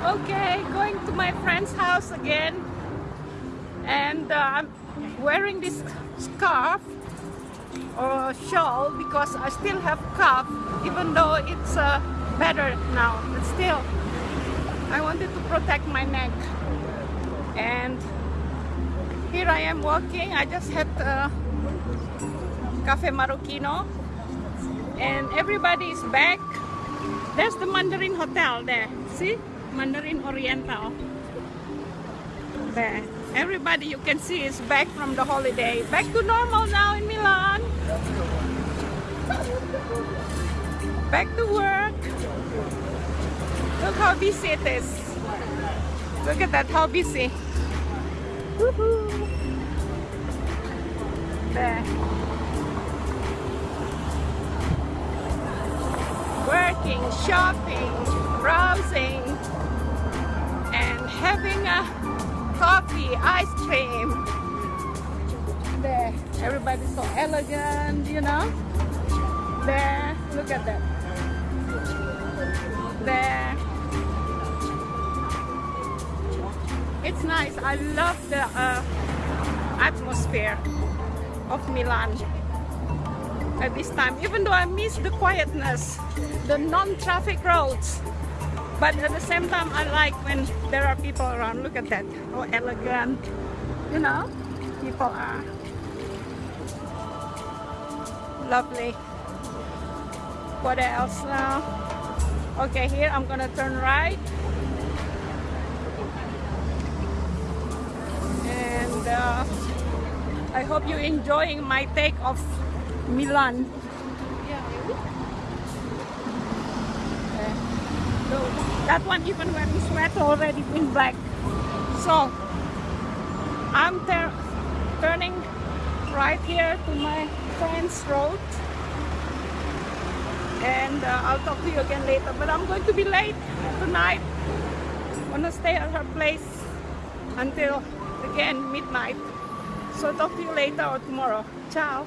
Okay, going to my friend's house again. And uh, I'm wearing this scarf or shawl because I still have cough even though it's uh, better now. But still, I wanted to protect my neck. And here I am walking. I just had uh, Cafe Marocchino and everybody is back. There's the Mandarin Hotel there. See? Mandarin Oriental. Everybody you can see is back from the holiday. Back to normal now in Milan. Back to work. Look how busy it is. Look at that, how busy. Working, shopping, browsing, ice cream. There, everybody's so elegant, you know. There, look at that. There. It's nice. I love the uh, atmosphere of Milan at this time. Even though I miss the quietness, the non-traffic roads. But at the same time, I like when there are people around. Look at that. How elegant. You know, people are lovely. What else now? Okay, here I'm gonna turn right. And uh, I hope you're enjoying my take of Milan. Okay. So that one even wearing sweater already in black. So I'm turning right here to my friend's road. And uh, I'll talk to you again later but I'm going to be late tonight. I'm gonna stay at her place until again midnight. So talk to you later or tomorrow. Ciao